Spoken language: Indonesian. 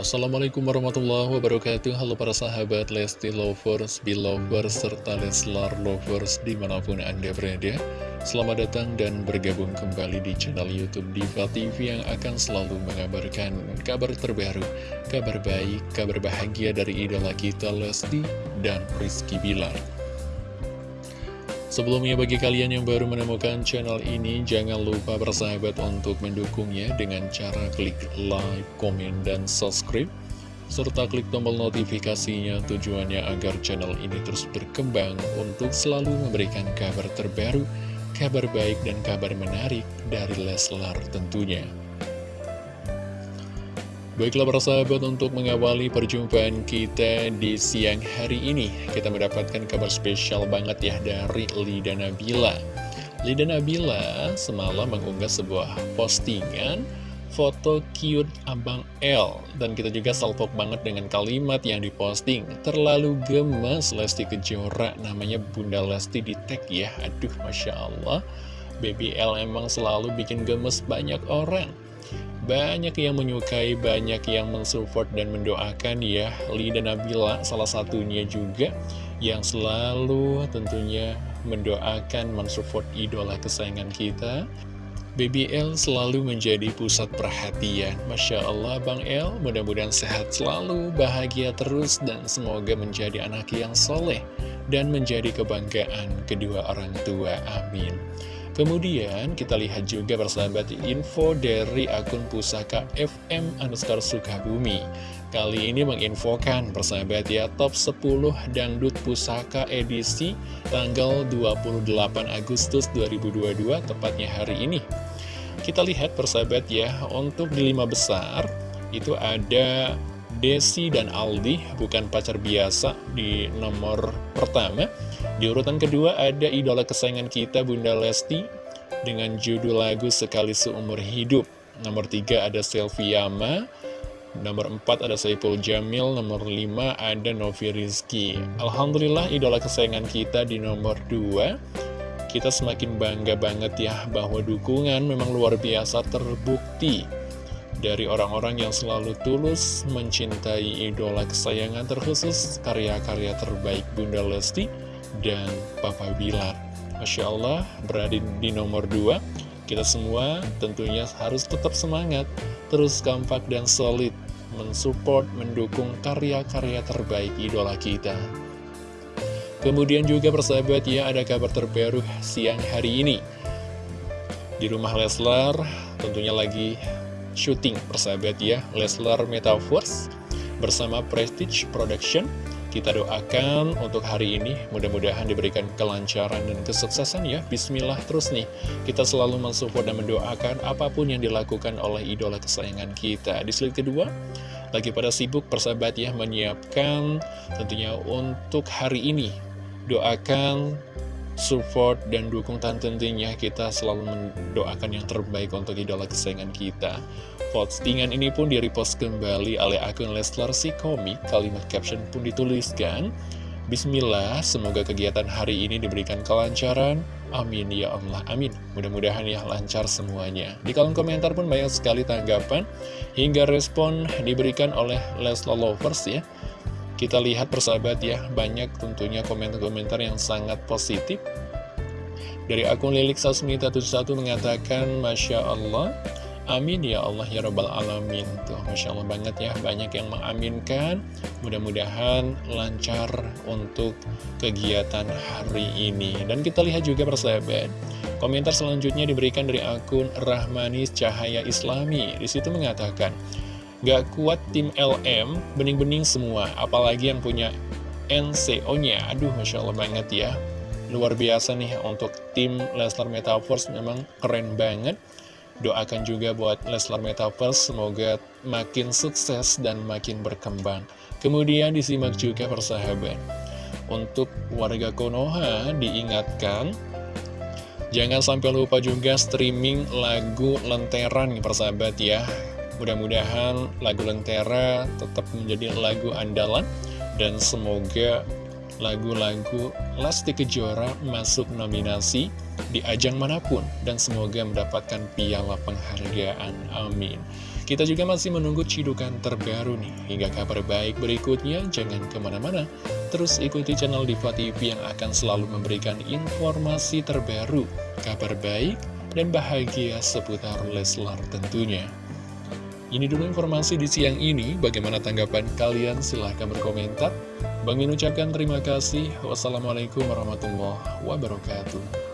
Assalamualaikum warahmatullahi wabarakatuh. Halo para sahabat Lesti Lovers, Belovers, serta Leslar Lovers di mana pun anda berada. Selamat datang dan bergabung kembali di channel Youtube Diva TV yang akan selalu mengabarkan kabar terbaru Kabar baik, kabar bahagia dari idola kita Lesti dan Rizky Bilar Sebelumnya bagi kalian yang baru menemukan channel ini, jangan lupa bersahabat untuk mendukungnya dengan cara klik like, komen, dan subscribe. Serta klik tombol notifikasinya tujuannya agar channel ini terus berkembang untuk selalu memberikan kabar terbaru, kabar baik, dan kabar menarik dari Leslar tentunya. Baiklah para sahabat untuk mengawali perjumpaan kita di siang hari ini Kita mendapatkan kabar spesial banget ya dari Lida Nabila. Lida Nabila semalam mengunggah sebuah postingan foto cute Abang L. Dan kita juga salpok banget dengan kalimat yang diposting Terlalu gemes Lesti Kejora. Namanya Bunda Lesti di tag ya. Aduh Masya Allah. Baby L emang selalu bikin gemes banyak orang banyak yang menyukai, banyak yang mensupport dan mendoakan ya. Lida Nabila salah satunya juga yang selalu tentunya mendoakan, mensupport idola kesayangan kita. Baby L selalu menjadi pusat perhatian. Masya Allah Bang L mudah-mudahan sehat selalu, bahagia terus dan semoga menjadi anak yang soleh dan menjadi kebanggaan kedua orang tua, amin Kemudian kita lihat juga persahabat info dari akun pusaka FM underscore Sukabumi. Kali ini menginfokan persahabat ya top 10 dangdut pusaka edisi tanggal 28 Agustus 2022 tepatnya hari ini. Kita lihat persahabat ya untuk di lima besar itu ada Desi dan Aldi bukan pacar biasa di nomor pertama Di urutan kedua ada idola kesayangan kita Bunda Lesti Dengan judul lagu Sekali Seumur Hidup. Nomor tiga ada Selviama Nomor empat ada Saiful Jamil Nomor lima ada Novi Rizky. Alhamdulillah idola kesayangan kita di nomor dua. Kita semakin bangga banget ya bahwa dukungan memang luar biasa terbukti dari orang-orang yang selalu tulus mencintai idola kesayangan terkhusus karya-karya terbaik Bunda Lesti dan Papa Bilar. Masya Allah berada di nomor 2 kita semua tentunya harus tetap semangat terus kompak dan solid mensupport, mendukung karya-karya terbaik idola kita. Kemudian juga persahabat ya ada kabar terbaru siang hari ini. Di rumah Leslar tentunya lagi syuting persahabat ya. Leslar Metaverse bersama Prestige Production kita doakan untuk hari ini mudah-mudahan diberikan kelancaran dan kesuksesan ya. Bismillah terus nih. Kita selalu mensupport dan mendoakan apa pun yang dilakukan oleh idola kesayangan kita. Di slide kedua lagi pada sibuk persahabat ya menyiapkan tentunya untuk hari ini. Doakan support dan dukung tentunya kita selalu mendoakan yang terbaik untuk idola kesayangan kita. Postingan ini pun di-repost kembali oleh akun Leslar si komik, kalimat caption pun dituliskan, Bismillah, semoga kegiatan hari ini diberikan kelancaran. Amin ya Allah, amin. Mudah-mudahan ya lancar semuanya. Di kolom komentar pun banyak sekali tanggapan hingga respon diberikan oleh Leslar Lovers ya. Kita lihat persahabat ya, banyak tentunya komentar-komentar yang sangat positif. Dari akun Lilik Sasmita 71 mengatakan, Masya Allah, Amin ya Allah ya Rabbal Alamin. Tuh Masya Allah banget ya Banyak yang mengaminkan. Mudah-mudahan lancar untuk kegiatan hari ini. Dan kita lihat juga persahabat Komentar selanjutnya diberikan dari akun Rahmanis Cahaya Islami. Di situ mengatakan Gak kuat tim LM, bening-bening semua, apalagi yang punya NCO-nya. Aduh, Masya Allah banget ya. Luar biasa nih untuk tim Leslar Metaverse, memang keren banget. Doakan juga buat Leslar Metaverse, semoga makin sukses dan makin berkembang. Kemudian disimak juga persahabat. Untuk warga Konoha diingatkan Jangan sampai lupa juga streaming lagu Lenteran persahabat ya Mudah-mudahan lagu Lentera tetap menjadi lagu andalan dan semoga lagu-lagu Lesti Kejora masuk nominasi di ajang mana pun dan semoga mendapatkan piala penghargaan. Amin. Kita juga masih menunggu cidukan terbaru nih Hingga kabar baik berikutnya Jangan ke mana-mana Terus ikuti channel Diva TV yang akan selalu memberikan informasi terbaru Kabar baik dan bahagia seputar Leslar tentunya ini dulu informasi di siang ini. Bagaimana tanggapan kalian? Silahkan berkomentar. Bang Min ucapkan terima kasih. Wassalamualaikum warahmatullahi wabarakatuh.